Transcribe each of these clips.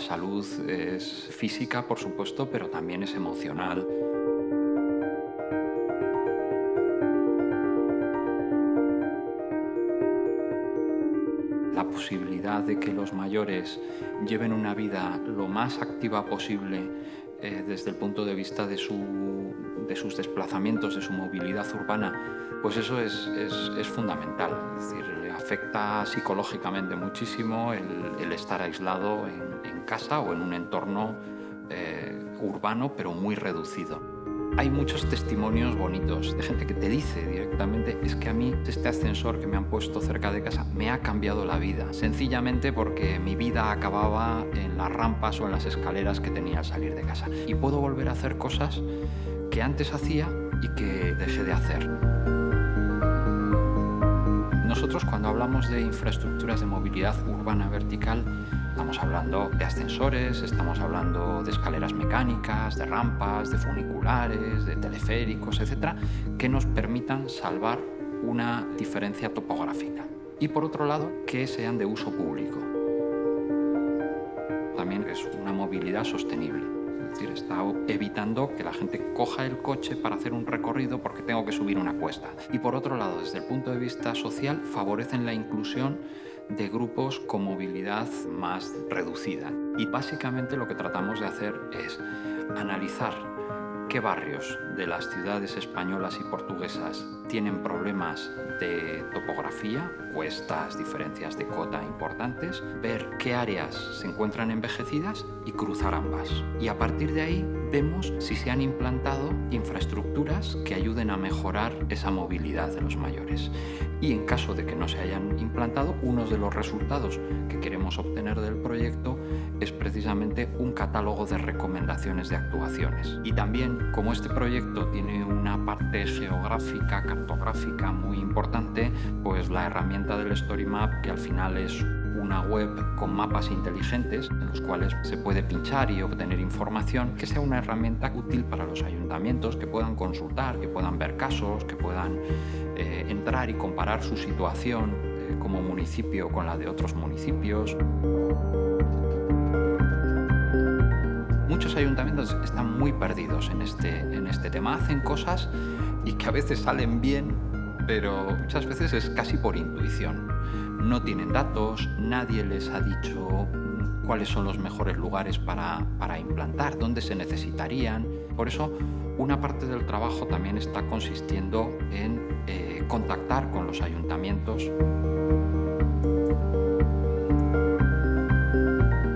salud es física, por supuesto, pero también es emocional. La posibilidad de que los mayores lleven una vida lo más activa posible eh, desde el punto de vista de, sus desplazamientos, de su movilidad urbana, pues eso es, fundamental. Es decir, afecta psicológicamente muchísimo el, estar aislado en, casa o en un entorno eh, urbano, pero muy reducido. Hay muchos testimonios bonitos de gente que te dice directamente es que a mí este ascensor que me han puesto cerca de casa me ha cambiado la vida, sencillamente porque mi vida acababa en las rampas o en las escaleras que tenía al salir de casa. Y puedo volver a hacer cosas que antes hacía y que dejé de hacer. Nosotros cuando hablamos de infraestructuras de movilidad urbana vertical Estamos hablando de ascensores, estamos hablando de escaleras mecánicas, de rampas, de funiculares, de teleféricos, etcétera, que nos permitan salvar una diferencia topográfica. Y por otro lado, que sean de uso público. También es una movilidad sostenible. Es decir, está evitando que la gente coja el coche para hacer un recorrido porque tengo que subir una cuesta. Y por otro lado, desde el punto de vista social, favorecen la inclusión de grupos con movilidad más reducida. Y básicamente lo que tratamos de hacer es analizar qué barrios de las ciudades españolas y portuguesas tienen problemas de topografía, cuestas, diferencias de cota importantes, ver qué áreas se encuentran envejecidas y cruzar ambas. Y a partir de ahí vemos si se han implantado infraestructuras que ayuden a mejorar esa movilidad de los mayores. Y en caso de que no se hayan implantado, uno de los resultados que queremos obtener del proyecto es precisamente un catálogo de recomendaciones de actuaciones. Y también, como este proyecto tiene una parte geográfica, cartográfica muy importante, pues la herramienta del Story Map, que al final es una web con mapas inteligentes en los cuales se puede pinchar y obtener información, que sea una herramienta útil para los ayuntamientos, que puedan consultar, que puedan ver casos, que puedan eh, entrar y comparar su situación eh, como municipio con la de otros municipios. Muchos ayuntamientos están muy perdidos en este, en este tema, hacen cosas y que a veces salen bien, pero muchas veces es casi por intuición no tienen datos, nadie les ha dicho cuáles son los mejores lugares para, implantar, dónde se necesitarían. Por eso, una parte del trabajo también está consistiendo en eh, contactar con los ayuntamientos.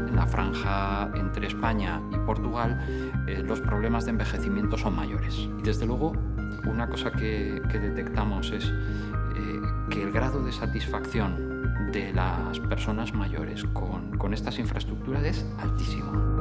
En la franja entre España y Portugal, eh, los problemas de envejecimiento son mayores. Y desde luego, una cosa que, detectamos es eh, que el grado de satisfacción de las personas mayores con, con estas infraestructuras es altísimo.